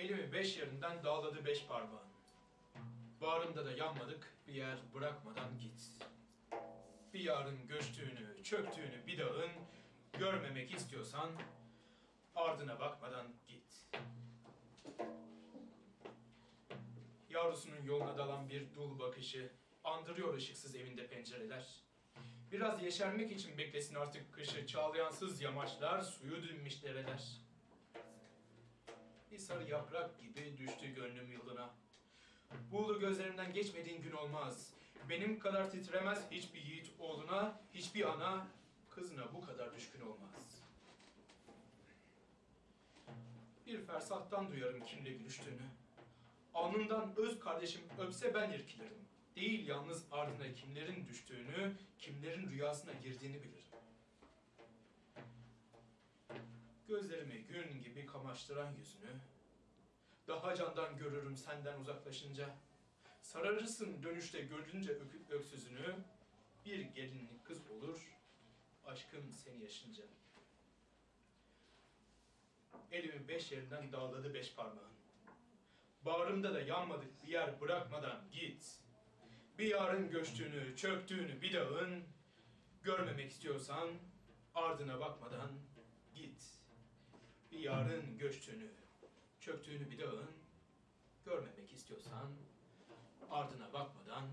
Elimi beş yerinden dağladı beş parmağın. Bağrımda da yanmadık bir yer bırakmadan git. Bir yarın göçtüğünü, çöktüğünü bir dağın görmemek istiyorsan ardına bakmadan git. Yavrusunun yoluna dalan bir dul bakışı andırıyor ışıksız evinde pencereler. Biraz yeşermek için beklesin artık kışı çağlayansız yamaçlar, suyu dinmiş dereler. Bir sarı yaprak gibi düştü gönlüm yılına. Buğulu gözlerimden geçmediğin gün olmaz. Benim kadar titremez hiçbir yiğit oğluna, hiçbir ana kızına bu kadar düşkün olmaz. Bir fersahtan duyarım kimle gülüştüğünü. Alnından öz kardeşim öpse ben irkilirim. Değil yalnız ardına kimlerin düştüğünü, kimlerin rüyasına girdiğini bilirim. Gözlerimi gün gibi kamaştıran yüzünü, daha candan görürüm senden uzaklaşınca. Sararırsın dönüşte görünce öküp öksüzünü, bir gelinlik kız olur, aşkım seni yaşınca. Elimi beş yerinden dağladı beş parmağın. Bağrımda da yanmadık bir yer bırakmadan git. Bir yarın göçtüğünü, çöktüğünü bir dağın, görmemek istiyorsan ardına bakmadan git. Bir yarın göçtüğünü, çöktüğünü bir dağın, görmemek istiyorsan ardına bakmadan.